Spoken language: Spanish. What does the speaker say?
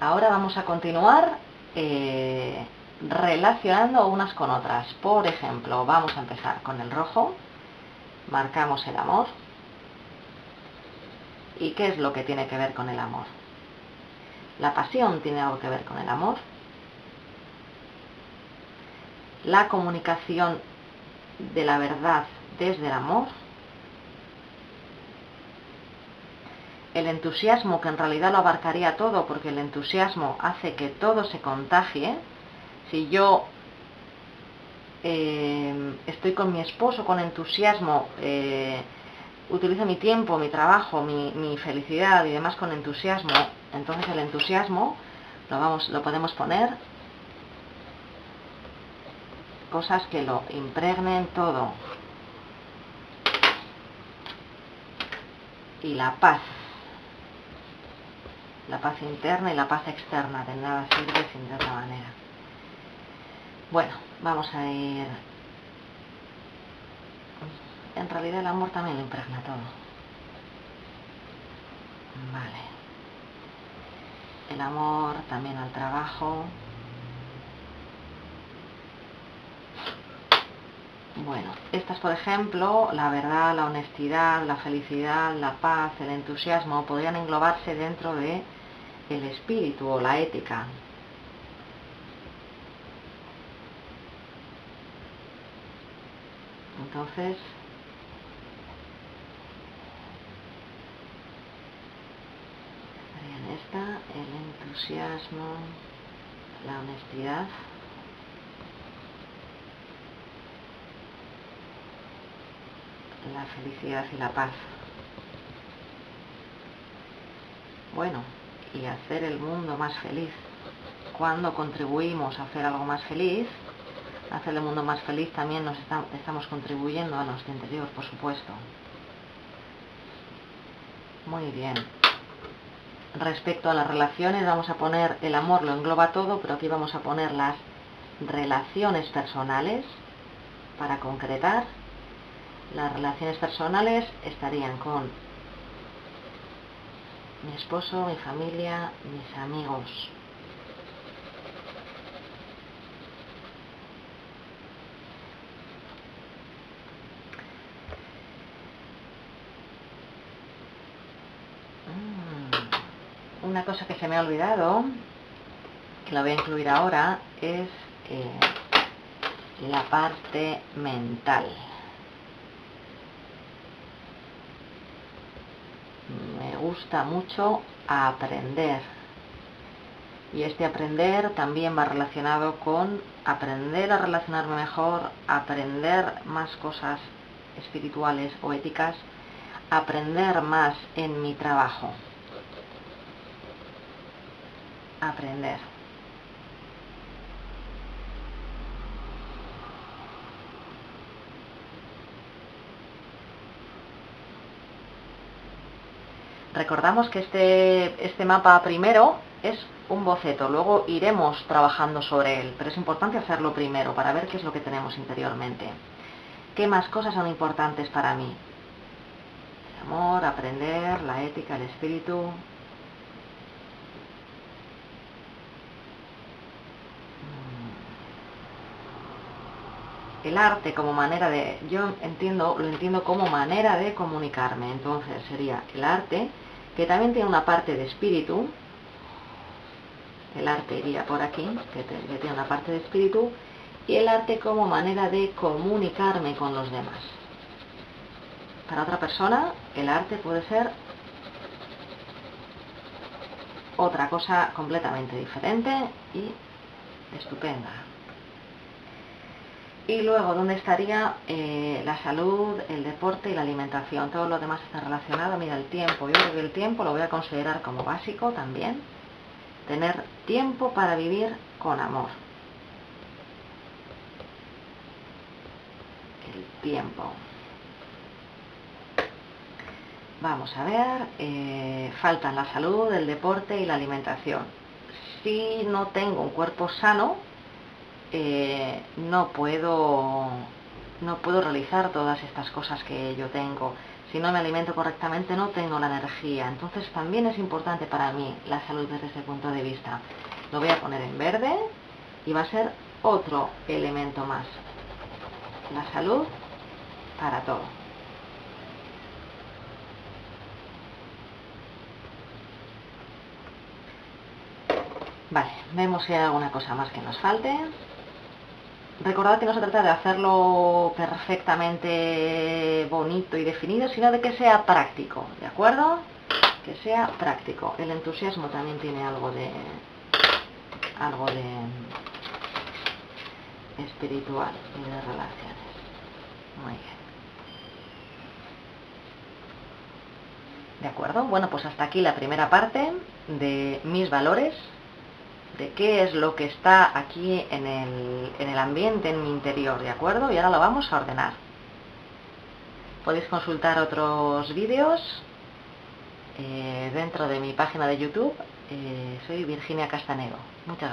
ahora vamos a continuar eh, relacionando unas con otras. Por ejemplo, vamos a empezar con el rojo, marcamos el amor. ¿Y qué es lo que tiene que ver con el amor? La pasión tiene algo que ver con el amor. La comunicación de la verdad desde el amor. El entusiasmo, que en realidad lo abarcaría todo, porque el entusiasmo hace que todo se contagie. Si yo eh, estoy con mi esposo con entusiasmo, eh, mi tiempo, mi trabajo, mi, mi, felicidad y demás con entusiasmo, entonces el entusiasmo lo, vamos, lo podemos poner cosas que lo impregnen todo. Y la paz. La paz interna y la paz externa. De nada sirve sin de otra manera. Bueno, vamos a ir... En realidad el amor también lo impregna todo. Vale. El amor también al trabajo. Bueno, estas por ejemplo, la verdad, la honestidad, la felicidad, la paz, el entusiasmo, podrían englobarse dentro de el espíritu o la ética. Entonces, en esta, el entusiasmo, la honestidad. la felicidad y la paz. Bueno, y hacer el mundo más feliz. Cuando contribuimos a hacer algo más feliz, hacer el mundo más feliz también nos estamos contribuyendo a nuestro interior, por supuesto. Muy bien. Respecto a las relaciones, vamos a poner el amor, lo engloba todo, pero aquí vamos a poner las relaciones personales para concretar las relaciones personales estarían con mi esposo, mi familia, mis amigos. Mm, una cosa que se me ha olvidado, que la voy a incluir ahora, es eh, la parte mental. Gusta mucho aprender. Y este aprender también va relacionado con aprender a relacionarme mejor, aprender más cosas espirituales o éticas, aprender más en mi trabajo. Aprender. Recordamos que este, este mapa primero es un boceto, luego iremos trabajando sobre él, pero es importante hacerlo primero para ver qué es lo que tenemos interiormente. ¿Qué más cosas son importantes para mí? El amor, aprender, la ética, el espíritu. El arte como manera de, yo entiendo, lo entiendo como manera de comunicarme, entonces sería el arte que también tiene una parte de espíritu, el arte iría por aquí, que, tiene una parte de espíritu, y el arte como manera de comunicarme con los demás. Para otra persona, el arte puede ser otra cosa completamente diferente y estupenda. Y luego, ¿dónde estaría eh, la salud, el deporte y la alimentación? Todo lo demás está relacionado. Mira, el tiempo. Yo creo que el tiempo lo voy a considerar como básico también. Tener tiempo para vivir con amor. El tiempo. Vamos a ver, eh, faltan la salud, el deporte y la alimentación. Si no tengo un cuerpo sano, eh, no puedo no puedo realizar todas estas cosas que yo tengo. Si no me alimento correctamente no tengo la energía. Entonces también es importante para mí la salud desde ese punto de vista. Lo voy a poner en verde y va a ser otro elemento más. La salud para todo. Vale, vemos si hay alguna cosa más que nos falte. Recordad que no se trata de hacerlo perfectamente bonito y definido, sino de que sea práctico, ¿de acuerdo? Que sea práctico. El entusiasmo también tiene algo de... algo de espiritual y de relaciones. Muy bien. ¿De acuerdo? Bueno, pues hasta aquí la primera parte de mis valores de qué es lo que está aquí en el, en el ambiente, en mi interior, ¿de acuerdo? Y ahora lo vamos a ordenar. Podéis consultar otros vídeos eh, dentro de mi página de YouTube. Eh, soy Virginia Castanero. Muchas gracias.